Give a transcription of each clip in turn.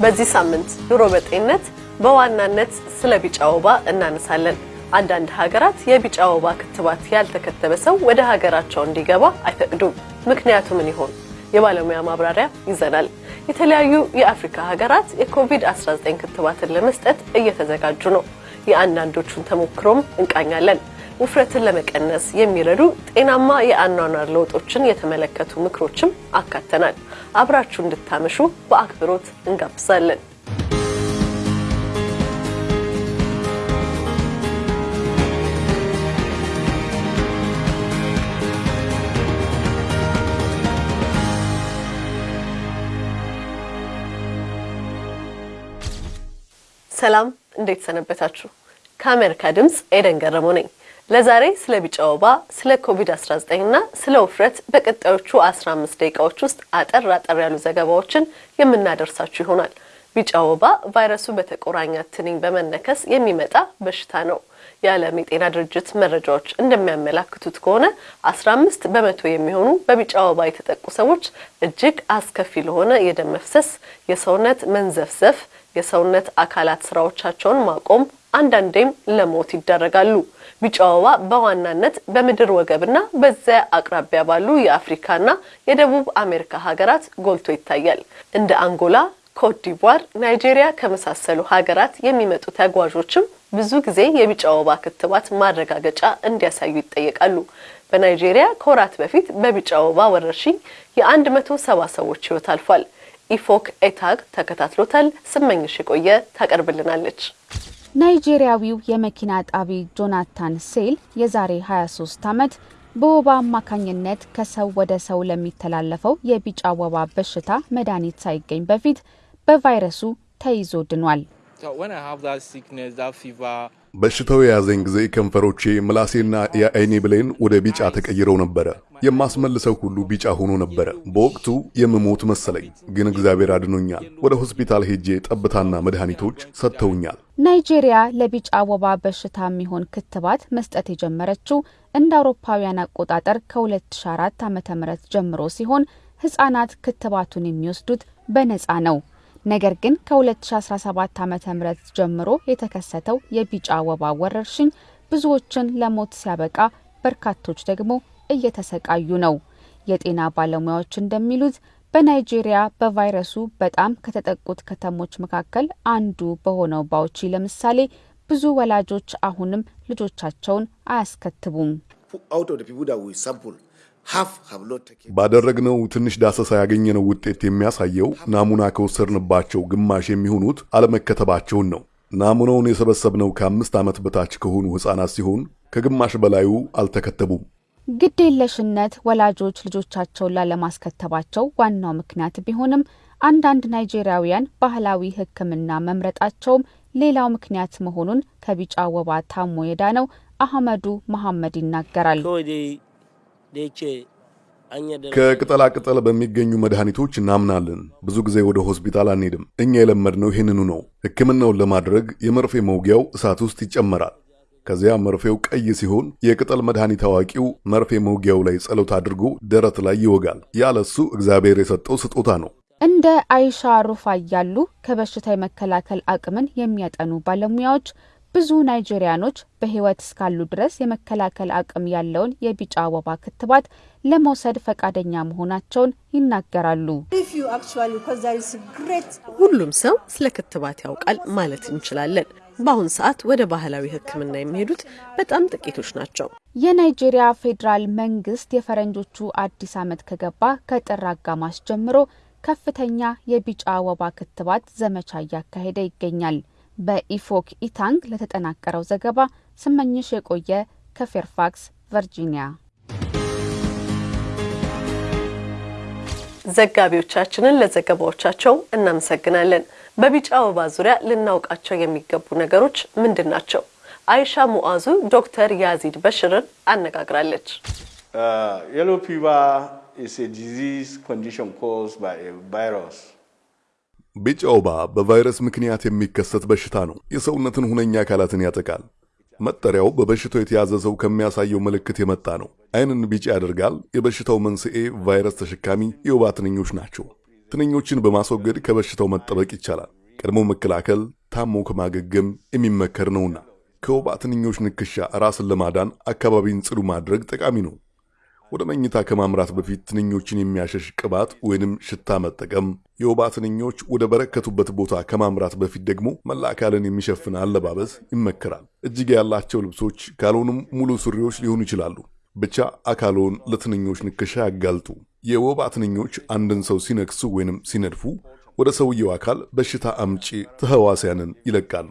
በዚህ ሳምንት ኑሮ በጤንነት በዋናነት ስለ ቢጫ ወባ እናነሳለን። አንዳንድ ሀገራት የቢጫ ወባ ክትባት ያልተከተበ ሰው ወደ ሀገራቸው እንዲገባ አይፈቅዱም። ምክንያቱ ምን ይሆን? የባለሙያ ማብራሪያ ይዘናል። የተለያዩ የአፍሪካ ሀገራት የኮቪድ-19 ክትባትን ለመስጠት እየተዘጋጁ ነው። የአንዳንዶቹን ተሞክሮም እንቃኛለን። ውፍረትን ለመቀነስ የሚረዱ ጤናማ የአኗኗር ለውጦችን የተመለከቱ ምክሮችም አካተናል። አብራችሁ እንድታመሹ በአክብሮት እንጋብዛለን። ሰላም፣ እንዴት ሰነበታችሁ? ከአሜሪካ ድምፅ ኤደን ገረመው ነኝ። ለዛሬ ስለ ቢጫ ወባ፣ ስለ ኮቪድ-19 እና ስለ ውፍረት በቀጣዮቹ 15 ደቂቃዎች ውስጥ አጠር አጠር ያሉ ዘገባዎችን የምናደርሳችሁ ይሆናል። ቢጫ ወባ ቫይረሱ በተቆራኛት ትንኝ በመነከስ የሚመጣ በሽታ ነው። የዓለም የጤና ድርጅት መረጃዎች እንደሚያመላክቱት ከሆነ 15 በመቶ የሚሆኑ በቢጫ ወባ የተጠቁ ሰዎች እጅግ አስከፊ ለሆነ የደም መፍሰስ፣ የሰውነት መንዘፍዘፍ፣ የሰውነት አካላት ስራዎቻቸውን ማቆም አንዳንዴም ለሞት ይዳረጋሉ። ቢጫ ወባ በዋናነት በምድር ወገብና በዚያ አቅራቢያ ባሉ የአፍሪካና የደቡብ አሜሪካ ሀገራት ጎልቶ ይታያል። እንደ አንጎላ፣ ኮትዲቯር፣ ናይጄሪያ ከመሳሰሉ ሀገራት የሚመጡ ተጓዦችም ብዙ ጊዜ የቢጫ ወባ ክትባት ማረጋገጫ እንዲያሳዩ ይጠየቃሉ። በናይጄሪያ ከወራት በፊት በቢጫ ወባ ወረርሽኝ የአንድ መቶ ሰባ ሰዎች ህይወት አልፏል። ኢፎክ ኤታግ ተከታትሎታል። ስመኝሽ የቆየ ታቀርብልናለች። ናይጄሪያዊው የመኪና አጣቢ ጆናታን ሴል የዛሬ 23 ዓመት በወባ አማካኝነት ከሰው ወደ ሰው ለሚተላለፈው የቢጫ ወባ በሽታ መድኃኒት ሳይገኝ በፊት በቫይረሱ ተይዞ ድኗል። በሽታው የያዘኝ ጊዜ ከንፈሮቼ፣ ምላሴና የአይኔ ብሌን ወደ ቢጫ ተቀይረው ነበረ። የማስመልሰው ሁሉ ቢጫ ሆኖ ነበረ። በወቅቱ የምሞት መሰለኝ፣ ግን እግዚአብሔር አድኖኛል። ወደ ሆስፒታል ሄጄ ጠብታና መድኃኒቶች ሰጥተውኛል። ናይጄሪያ ለቢጫ ወባ በሽታ የሚሆን ክትባት መስጠት የጀመረችው እንደ አውሮፓውያን አቆጣጠር ከ2004 ዓ.ም ጀምሮ ሲሆን ህጻናት ክትባቱን የሚወስዱት በነጻ ነው። ነገር ግን ከ2017 ዓ.ም ጀምሮ የተከሰተው የቢጫ ወባ ወረርሽኝ ብዙዎችን ለሞት ሲያበቃ በርካቶች ደግሞ እየተሰቃዩ ነው። የጤና ባለሙያዎች እንደሚሉት በናይጄሪያ በቫይረሱ በጣም ከተጠቁት ከተሞች መካከል አንዱ በሆነው ባውቺ ለምሳሌ ብዙ ወላጆች አሁንም ልጆቻቸውን አያስከትቡም። ባደረግነው ትንሽ ዳሰሳ ያገኘነው ውጤት የሚያሳየው ናሙና ከወሰድንባቸው ግማሽ የሚሆኑት አለመከተባቸውን ነው። ናሙናውን የሰበሰብነው ከአምስት ዓመት በታች ከሆኑ ሕፃናት ሲሆን ከግማሽ በላዩ አልተከተቡም። ግዴለሽነት ወላጆች ልጆቻቸውን ላለማስከተባቸው ዋናው ምክንያት ቢሆንም አንዳንድ ናይጄሪያውያን ባህላዊ ሕክምና መምረጣቸውም ሌላው ምክንያት መሆኑን ከቢጫ ወባ ታሞ የዳነው አህመዱ መሐመድ ይናገራል። ከቅጠላ ቅጠል በሚገኙ መድኃኒቶች እናምናለን። ብዙ ጊዜ ወደ ሆስፒታል አንሄድም። እኛ የለመድነው ይህንኑ ነው። ሕክምናውን ለማድረግ የመርፌ መውጊያው እሳት ውስጥ ይጨመራል። ከዚያ መርፌው ቀይ ሲሆን የቅጠል መድኃኒት አዋቂው መርፌ መውጊያው ላይ ጸሎት አድርጎ ደረት ላይ ይወጋል። ያለሱ እግዚአብሔር የሰጠው ስጦታ ነው። እንደ አይሻ ሩፋይ ያሉ ከበሽታ የመከላከል አቅምን የሚያጠኑ ባለሙያዎች ብዙ ናይጄሪያኖች በሕይወት እስካሉ ድረስ የመከላከል አቅም ያለውን የቢጫ ወባ ክትባት ለመውሰድ ፈቃደኛ መሆናቸውን ይናገራሉ። ሁሉም ሰው ስለ ክትባት ያውቃል ማለት እንችላለን። በአሁን ሰዓት ወደ ባህላዊ ሕክምና የሚሄዱት በጣም ጥቂቶች ናቸው። የናይጄሪያ ፌዴራል መንግስት የፈረንጆቹ አዲስ ዓመት ከገባ ከጥር አጋማሽ ጀምሮ ከፍተኛ የቢጫ ወባ ክትባት ዘመቻ እያካሄደ ይገኛል። በኢፎክ ኢታንግ ለተጠናቀረው ዘገባ ስመኝሽ የቆየ ከፌርፋክስ ቨርጂኒያ። ዘጋቢዎቻችንን ለዘገባዎቻቸው እናመሰግናለን። በቢጫ ወባ ዙሪያ ልናውቃቸው የሚገቡ ነገሮች ምንድን ናቸው? አይሻ ሙአዙ ዶክተር ያዚድ በሽርን አነጋግራለች። Yellow fever is a disease condition caused by a virus. ቢጫ ወባ በቫይረስ ምክንያት የሚከሰት በሽታ ነው። የሰውነትን ሁነኛ አካላትን ያጠቃል። መጠሪያው በበሽታው የተያዘ ሰው ከሚያሳየው ምልክት የመጣ ነው። ዓይንን ቢጫ ያደርጋል። የበሽታው መንስኤ ቫይረስ ተሸካሚ የወባ ትንኞች ናቸው። ትንኞችን በማስወገድ ከበሽታው መጠበቅ ይቻላል። ቀድሞ መከላከል ታሞ ከማገገም የሚመከር ነውና ከወባ ትንኞች ንክሻ ራስን ለማዳን አካባቢን ጽዱ ማድረግ ጠቃሚ ነው። ወደ መኝታ ከማምራት በፊት ትንኞችን የሚያሸሽ ቅባት ወይንም ሽታ መጠቀም፣ የወባ ትንኞች ወደ በረከቱበት ቦታ ከማምራት በፊት ደግሞ መላ አካልን የሚሸፍን አለባበስ ይመከራል። እጅጌ ያላቸው ልብሶች ካልሆኑም ሙሉ ሱሪዎች ሊሆኑ ይችላሉ። ብቻ አካልዎን ለትንኞች ንክሻ ያጋልጡ። የወባ ትንኞች አንድን ሰው ሲነክሱ ወይንም ሲነድፉ ወደ ሰውየው አካል በሽታ አምጪ ተህዋስያንን ይለቃሉ።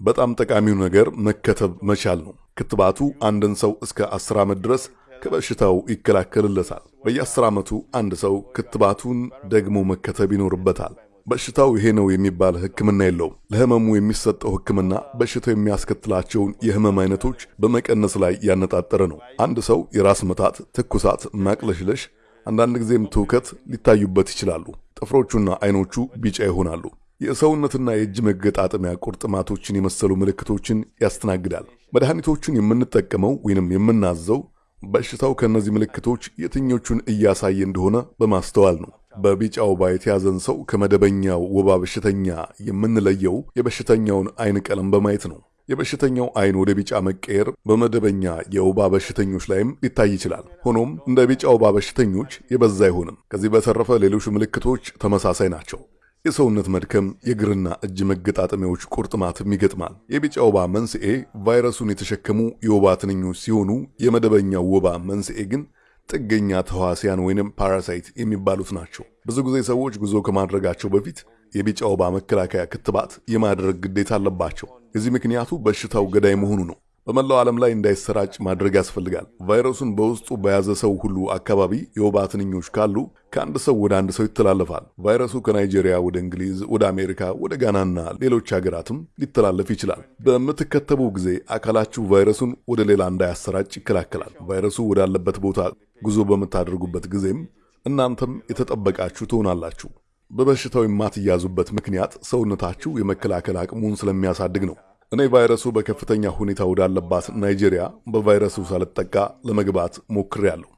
በጣም ጠቃሚው ነገር መከተብ መቻል ነው። ክትባቱ አንድን ሰው እስከ አስር ዓመት ድረስ ከበሽታው ይከላከልለታል። በየአስር ዓመቱ አንድ ሰው ክትባቱን ደግሞ መከተብ ይኖርበታል። በሽታው ይሄ ነው የሚባል ሕክምና የለውም። ለህመሙ የሚሰጠው ሕክምና በሽታው የሚያስከትላቸውን የህመም አይነቶች በመቀነስ ላይ ያነጣጠረ ነው። አንድ ሰው የራስ ምታት፣ ትኩሳት፣ ማቅለሽለሽ፣ አንዳንድ ጊዜም ትውከት ሊታዩበት ይችላሉ። ጥፍሮቹና አይኖቹ ቢጫ ይሆናሉ። የሰውነትና የእጅ መገጣጠሚያ ቁርጥማቶችን የመሰሉ ምልክቶችን ያስተናግዳል። መድኃኒቶቹን የምንጠቀመው ወይንም የምናዘው በሽታው ከእነዚህ ምልክቶች የትኞቹን እያሳየ እንደሆነ በማስተዋል ነው። በቢጫ ወባ የተያዘን ሰው ከመደበኛው ወባ በሽተኛ የምንለየው የበሽተኛውን አይን ቀለም በማየት ነው። የበሽተኛው አይን ወደ ቢጫ መቀየር በመደበኛ የወባ በሽተኞች ላይም ሊታይ ይችላል። ሆኖም እንደ ቢጫ ወባ በሽተኞች የበዛ አይሆንም። ከዚህ በተረፈ ሌሎች ምልክቶች ተመሳሳይ ናቸው። የሰውነት መድከም፣ የእግርና እጅ መገጣጠሚያዎች ቁርጥማትም ይገጥማል። የቢጫ ወባ መንስኤ ቫይረሱን የተሸከሙ የወባ ትንኞች ሲሆኑ የመደበኛው ወባ መንስኤ ግን ጥገኛ ተዋሲያን ወይንም parasite የሚባሉት ናቸው። ብዙ ጊዜ ሰዎች ጉዞ ከማድረጋቸው በፊት የቢጫ ወባ መከላከያ ክትባት የማድረግ ግዴታ አለባቸው። የዚህ ምክንያቱ በሽታው ገዳይ መሆኑ ነው። በመላው ዓለም ላይ እንዳይሰራጭ ማድረግ ያስፈልጋል። ቫይረሱን በውስጡ በያዘ ሰው ሁሉ አካባቢ የወባ ትንኞች ካሉ ከአንድ ሰው ወደ አንድ ሰው ይተላለፋል። ቫይረሱ ከናይጄሪያ ወደ እንግሊዝ፣ ወደ አሜሪካ፣ ወደ ጋናና ሌሎች ሀገራትም ሊተላለፍ ይችላል። በምትከተቡ ጊዜ አካላችሁ ቫይረሱን ወደ ሌላ እንዳያሰራጭ ይከላከላል። ቫይረሱ ወዳለበት ቦታ ጉዞ በምታደርጉበት ጊዜም እናንተም የተጠበቃችሁ ትሆናላችሁ። በበሽታው የማትያዙበት ምክንያት ሰውነታችሁ የመከላከል አቅሙን ስለሚያሳድግ ነው። እኔ ቫይረሱ በከፍተኛ ሁኔታ ወዳለባት ናይጄሪያ በቫይረሱ ሳልጠቃ ለመግባት ሞክሬያለሁ።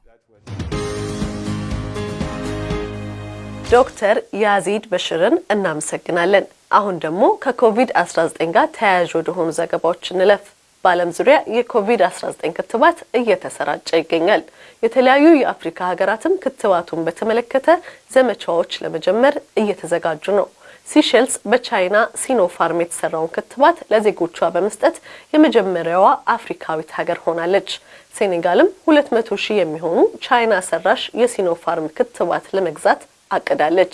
ዶክተር ያዚድ በሽርን እናመሰግናለን። አሁን ደግሞ ከኮቪድ-19 ጋር ተያያዥ ወደሆኑ ዘገባዎች እንለፍ። በዓለም ዙሪያ የኮቪድ-19 ክትባት እየተሰራጨ ይገኛል። የተለያዩ የአፍሪካ ሀገራትም ክትባቱን በተመለከተ ዘመቻዎች ለመጀመር እየተዘጋጁ ነው። ሲሼልስ በቻይና ሲኖፋርም የተሰራውን ክትባት ለዜጎቿ በመስጠት የመጀመሪያዋ አፍሪካዊት ሀገር ሆናለች። ሴኔጋልም ሁለት መቶ ሺህ የሚሆኑ ቻይና ሰራሽ የሲኖፋርም ክትባት ለመግዛት አቅዳለች።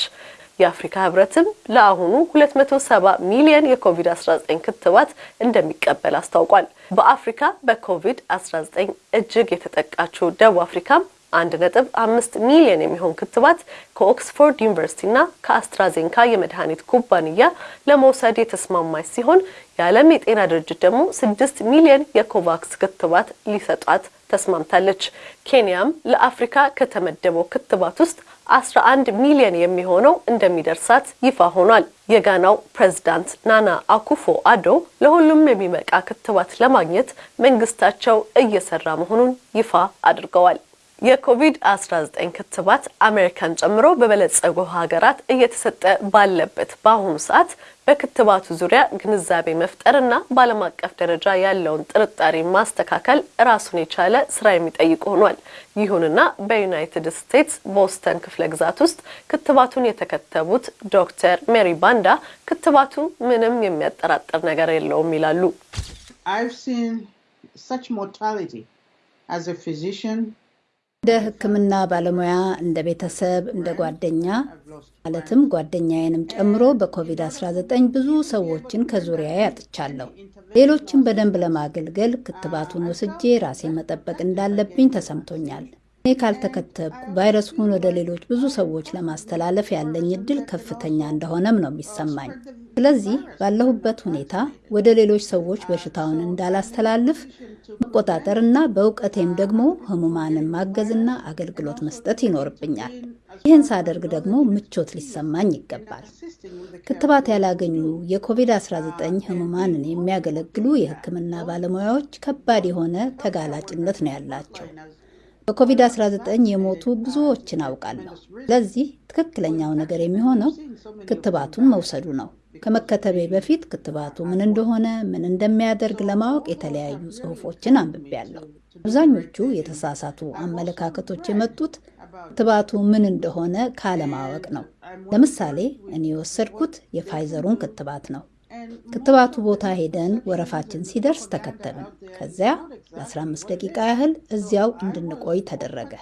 የአፍሪካ ህብረትም ለአሁኑ 270 ሚሊዮን የኮቪድ-19 ክትባት እንደሚቀበል አስታውቋል። በአፍሪካ በኮቪድ-19 እጅግ የተጠቃችው ደቡብ አፍሪካም አንድ ነጥብ አምስት ሚሊዮን የሚሆን ክትባት ከኦክስፎርድ ዩኒቨርሲቲና ከአስትራዜንካ የመድኃኒት ኩባንያ ለመውሰድ የተስማማች ሲሆን የዓለም የጤና ድርጅት ደግሞ ስድስት ሚሊዮን የኮቫክስ ክትባት ሊሰጧት ተስማምታለች። ኬንያም ለአፍሪካ ከተመደበው ክትባት ውስጥ አስራ አንድ ሚሊዮን የሚሆነው እንደሚደርሳት ይፋ ሆኗል። የጋናው ፕሬዝዳንት ናና አኩፎ አዶ ለሁሉም የሚበቃ ክትባት ለማግኘት መንግስታቸው እየሰራ መሆኑን ይፋ አድርገዋል። የኮቪድ-19 ክትባት አሜሪካን ጨምሮ በበለጸጉ ሀገራት እየተሰጠ ባለበት በአሁኑ ሰዓት በክትባቱ ዙሪያ ግንዛቤ መፍጠርና በዓለም አቀፍ ደረጃ ያለውን ጥርጣሬ ማስተካከል ራሱን የቻለ ስራ የሚጠይቅ ሆኗል። ይሁንና በዩናይትድ ስቴትስ ቦስተን ክፍለ ግዛት ውስጥ ክትባቱን የተከተቡት ዶክተር ሜሪ ባንዳ ክትባቱ ምንም የሚያጠራጥር ነገር የለውም ይላሉ። እንደ ሕክምና ባለሙያ እንደ ቤተሰብ እንደ ጓደኛ ማለትም ጓደኛዬንም ጨምሮ በኮቪድ-19 ብዙ ሰዎችን ከዙሪያ ያጥቻለሁ። ሌሎችን በደንብ ለማገልገል ክትባቱን ወስጄ ራሴን መጠበቅ እንዳለብኝ ተሰምቶኛል። እኔ ካልተከተብኩ ቫይረሱን ወደ ሌሎች ብዙ ሰዎች ለማስተላለፍ ያለኝ እድል ከፍተኛ እንደሆነም ነው የሚሰማኝ። ስለዚህ ባለሁበት ሁኔታ ወደ ሌሎች ሰዎች በሽታውን እንዳላስተላልፍ መቆጣጠር እና በእውቀቴም ደግሞ ህሙማንን ማገዝና አገልግሎት መስጠት ይኖርብኛል። ይህን ሳደርግ ደግሞ ምቾት ሊሰማኝ ይገባል። ክትባት ያላገኙ የኮቪድ-19 ህሙማንን የሚያገለግሉ የህክምና ባለሙያዎች ከባድ የሆነ ተጋላጭነት ነው ያላቸው። በኮቪድ-19 የሞቱ ብዙዎችን አውቃለሁ። ለዚህ ትክክለኛው ነገር የሚሆነው ክትባቱን መውሰዱ ነው። ከመከተቤ በፊት ክትባቱ ምን እንደሆነ፣ ምን እንደሚያደርግ ለማወቅ የተለያዩ ጽሑፎችን አንብቤያለሁ። አብዛኞቹ የተሳሳቱ አመለካከቶች የመጡት ክትባቱ ምን እንደሆነ ካለማወቅ ነው። ለምሳሌ እኔ የወሰድኩት የፋይዘሩን ክትባት ነው። ክትባቱ ቦታ ሄደን ወረፋችን ሲደርስ ተከተብን። ከዚያ ለ15 ደቂቃ ያህል እዚያው እንድንቆይ ተደረገ።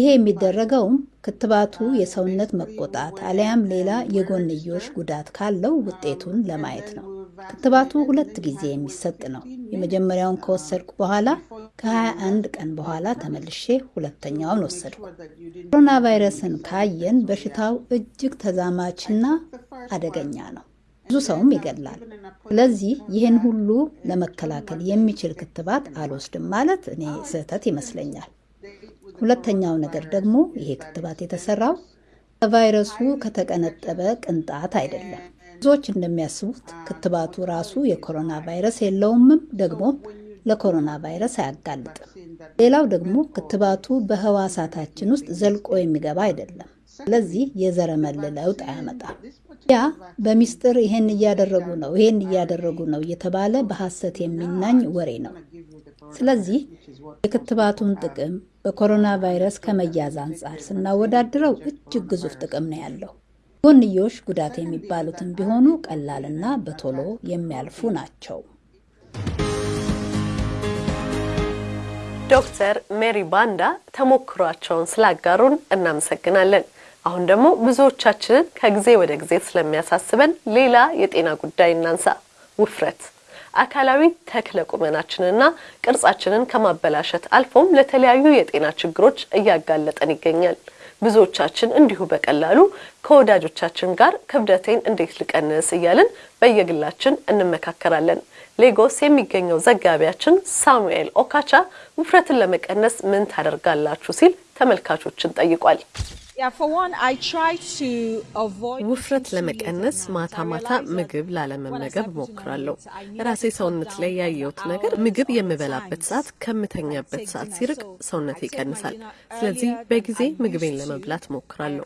ይሄ የሚደረገውም ክትባቱ የሰውነት መቆጣት አሊያም ሌላ የጎንዮሽ ጉዳት ካለው ውጤቱን ለማየት ነው። ክትባቱ ሁለት ጊዜ የሚሰጥ ነው። የመጀመሪያውን ከወሰድኩ በኋላ ከ21 ቀን በኋላ ተመልሼ ሁለተኛውን ወሰድኩ። ኮሮና ቫይረስን ካየን በሽታው እጅግ ተዛማችና አደገኛ ነው። ብዙ ሰውም ይገድላል። ስለዚህ ይህን ሁሉ ለመከላከል የሚችል ክትባት አልወስድም ማለት እኔ ስህተት ይመስለኛል። ሁለተኛው ነገር ደግሞ ይሄ ክትባት የተሰራው ከቫይረሱ ከተቀነጠበ ቅንጣት አይደለም። ብዙዎች እንደሚያስቡት ክትባቱ ራሱ የኮሮና ቫይረስ የለውምም፣ ደግሞም ለኮሮና ቫይረስ አያጋልጥም። ሌላው ደግሞ ክትባቱ በህዋሳታችን ውስጥ ዘልቆ የሚገባ አይደለም። ስለዚህ የዘረመል ለውጥ አያመጣም። ያ በሚስጥር ይሄን እያደረጉ ነው፣ ይሄን እያደረጉ ነው እየተባለ በሐሰት የሚናኝ ወሬ ነው። ስለዚህ የክትባቱን ጥቅም በኮሮና ቫይረስ ከመያዝ አንጻር ስናወዳድረው እጅግ ግዙፍ ጥቅም ነው ያለው። ጎንዮሽ ጉዳት የሚባሉትን ቢሆኑ ቀላልና በቶሎ የሚያልፉ ናቸው። ዶክተር ሜሪ ባንዳ ተሞክሯቸውን ስላጋሩን እናመሰግናለን። አሁን ደግሞ ብዙዎቻችንን ከጊዜ ወደ ጊዜ ስለሚያሳስበን ሌላ የጤና ጉዳይ እናንሳ። ውፍረት አካላዊ ተክለ ቁመናችንና ቅርጻችንን ከማበላሸት አልፎም ለተለያዩ የጤና ችግሮች እያጋለጠን ይገኛል። ብዙዎቻችን እንዲሁ በቀላሉ ከወዳጆቻችን ጋር ክብደቴን እንዴት ልቀንስ እያልን በየግላችን እንመካከራለን። ሌጎስ የሚገኘው ዘጋቢያችን ሳሙኤል ኦካቻ ውፍረትን ለመቀነስ ምን ታደርጋላችሁ ሲል ተመልካቾችን ጠይቋል። ውፍረት ለመቀነስ ማታ ማታ ምግብ ላለመመገብ እሞክራለሁ። ራሴ ሰውነት ላይ ያየሁት ነገር ምግብ የምበላበት ሰዓት ከምተኛበት ሰዓት ሲርቅ ሰውነት ይቀንሳል። ስለዚህ በጊዜ ምግቤን ለመብላት እሞክራለሁ።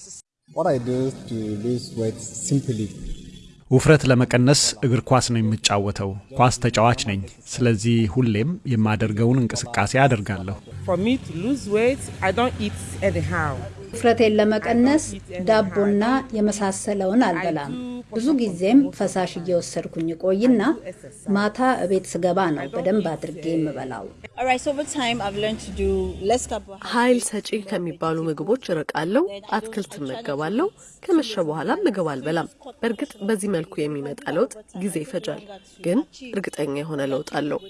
ውፍረት ለመቀነስ እግር ኳስ ነው የምጫወተው። ኳስ ተጫዋች ነኝ። ስለዚህ ሁሌም የማደርገውን እንቅስቃሴ አደርጋለሁ። ውፍረቴን ለመቀነስ ዳቦና የመሳሰለውን አልበላም። ብዙ ጊዜም ፈሳሽ እየወሰድኩኝ ቆይና ማታ እቤት ስገባ ነው በደንብ አድርጌ የምበላው። ኃይል ሰጪ ከሚባሉ ምግቦች እርቃለሁ። አትክልት እመገባለሁ። ከመሸ በኋላ ምግብ አልበላም። በእርግጥ በዚህ መልኩ የሚመጣ ለውጥ ጊዜ ይፈጃል፣ ግን እርግጠኛ የሆነ ለውጥ አለው።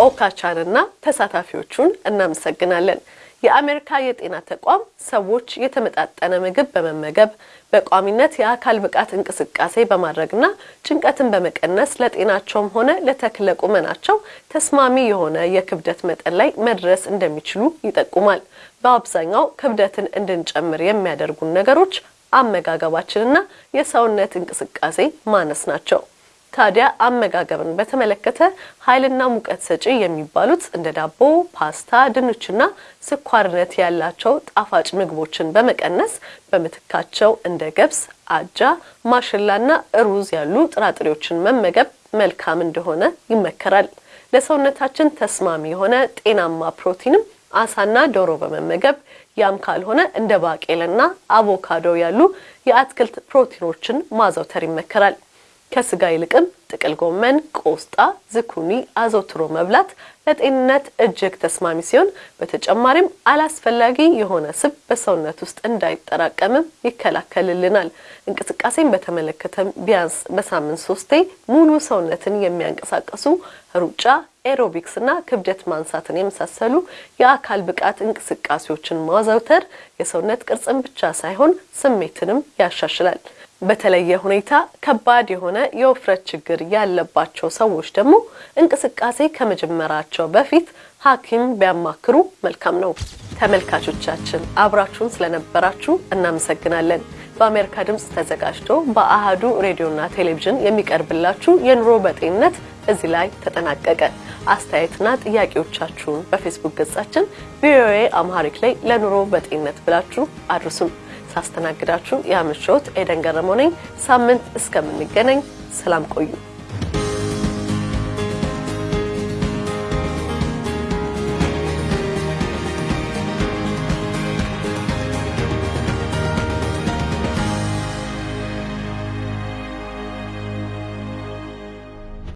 ኦካቻንና ተሳታፊዎቹን እናመሰግናለን። የአሜሪካ የጤና ተቋም ሰዎች የተመጣጠነ ምግብ በመመገብ በቋሚነት የአካል ብቃት እንቅስቃሴ በማድረግና ጭንቀትን በመቀነስ ለጤናቸውም ሆነ ለተክለ ቁመናቸው ተስማሚ የሆነ የክብደት መጠን ላይ መድረስ እንደሚችሉ ይጠቁማል። በአብዛኛው ክብደትን እንድንጨምር የሚያደርጉን ነገሮች አመጋገባችንና የሰውነት እንቅስቃሴ ማነስ ናቸው። ታዲያ አመጋገብን በተመለከተ ኃይልና ሙቀት ሰጪ የሚባሉት እንደ ዳቦ፣ ፓስታ፣ ድንችና ስኳርነት ያላቸው ጣፋጭ ምግቦችን በመቀነስ በምትካቸው እንደ ገብስ፣ አጃ፣ ማሽላና ሩዝ ያሉ ጥራጥሬዎችን መመገብ መልካም እንደሆነ ይመከራል። ለሰውነታችን ተስማሚ የሆነ ጤናማ ፕሮቲንም አሳና ዶሮ በመመገብ ያም ካልሆነ እንደ ባቄላና አቮካዶ ያሉ የአትክልት ፕሮቲኖችን ማዘውተር ይመከራል። ከስጋ ይልቅም ጥቅል ጎመን፣ ቆስጣ፣ ዝኩኒ አዘውትሮ መብላት ለጤንነት እጅግ ተስማሚ ሲሆን በተጨማሪም አላስፈላጊ የሆነ ስብ በሰውነት ውስጥ እንዳይጠራቀምም ይከላከልልናል። እንቅስቃሴን በተመለከተም ቢያንስ በሳምንት ሶስቴ ሙሉ ሰውነትን የሚያንቀሳቀሱ ሩጫ፣ ኤሮቢክስ እና ክብደት ማንሳትን የመሳሰሉ የአካል ብቃት እንቅስቃሴዎችን ማዘውተር የሰውነት ቅርጽን ብቻ ሳይሆን ስሜትንም ያሻሽላል። በተለየ ሁኔታ ከባድ የሆነ የውፍረት ችግር ያለባቸው ሰዎች ደግሞ እንቅስቃሴ ከመጀመራቸው በፊት ሐኪም ቢያማክሩ መልካም ነው። ተመልካቾቻችን አብራችሁን ስለነበራችሁ እናመሰግናለን። በአሜሪካ ድምፅ ተዘጋጅቶ በአሃዱ ሬዲዮና ቴሌቪዥን የሚቀርብላችሁ የኑሮ በጤንነት እዚህ ላይ ተጠናቀቀ። አስተያየትና ጥያቄዎቻችሁን በፌስቡክ ገጻችን VOA Amharic ላይ ለኑሮ በጤንነት ብላችሁ አድርሱን። ሳስተናግዳችሁ ያመሸሁት ኤደን ገረመው ነኝ። ሳምንት እስከምንገናኝ ሰላም ቆዩ።